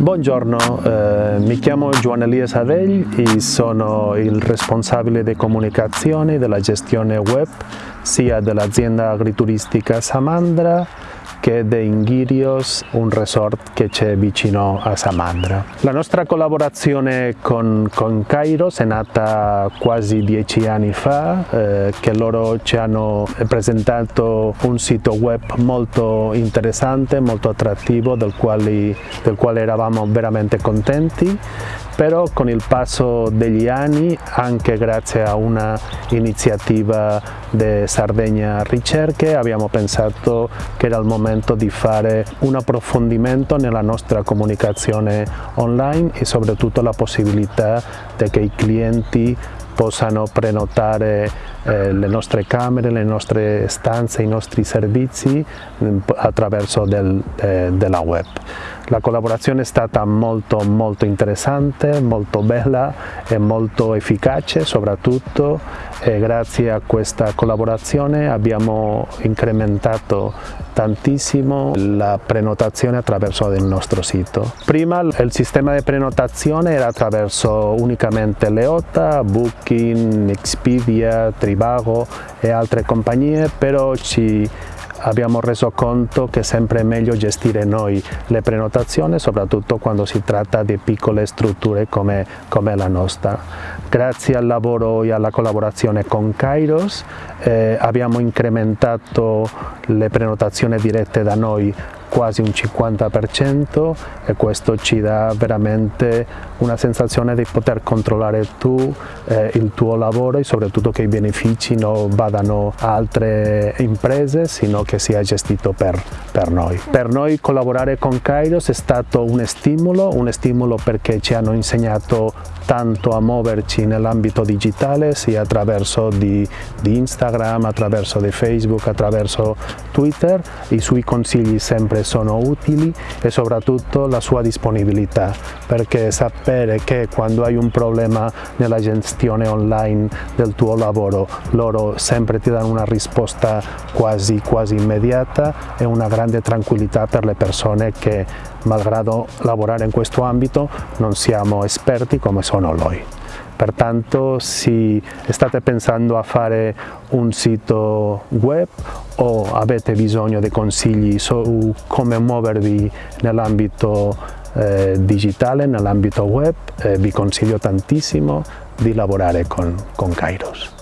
Buongiorno, eh, mi chiamo Giovanni Elias Adegli e sono il responsabile di comunicazione della gestione web sia dell'azienda agrituristica Samandra che di Ingirios, un resort che c'è vicino a Samandra. La nostra collaborazione con, con Kairos è nata quasi dieci anni fa, eh, che loro ci hanno presentato un sito web molto interessante, molto attrattivo, del quale, del quale eravamo veramente contenti però con il passo degli anni, anche grazie a una iniziativa di Sardegna Ricerche, abbiamo pensato che era il momento di fare un approfondimento nella nostra comunicazione online e soprattutto la possibilità che i clienti possano prenotare eh, le nostre camere, le nostre stanze, i nostri servizi mm, attraverso del, eh, della web. La collaborazione è stata molto molto interessante, molto bella e molto efficace soprattutto e grazie a questa collaborazione abbiamo incrementato tantissimo la prenotazione attraverso il nostro sito. Prima il sistema di prenotazione era attraverso unicamente Leota, Booking, Expedia, Trivago e altre compagnie, però ci abbiamo reso conto che è sempre meglio gestire noi le prenotazioni, soprattutto quando si tratta di piccole strutture come, come la nostra. Grazie al lavoro e alla collaborazione con Kairos eh, abbiamo incrementato le prenotazioni dirette da noi quasi un 50% e questo ci dà veramente una sensazione di poter controllare tu eh, il tuo lavoro e soprattutto che i benefici non vadano a altre imprese sino che sia gestito per, per noi. Per noi collaborare con Kairos è stato un stimolo, un stimolo perché ci hanno insegnato tanto a muoverci nell'ambito digitale sia attraverso di, di Instagram, attraverso di Facebook, attraverso Twitter, i suoi consigli sempre sono utili e soprattutto la sua disponibilità perché sapere che quando hai un problema nella gestione online del tuo lavoro loro sempre ti danno una risposta quasi, quasi immediata è una grande tranquillità per le persone che malgrado lavorare in questo ambito non siamo esperti come sono loro. Pertanto se state pensando a fare un sito web o avete bisogno di consigli su come muovervi nell'ambito eh, digitale, nell'ambito web, eh, vi consiglio tantissimo di lavorare con, con Kairos.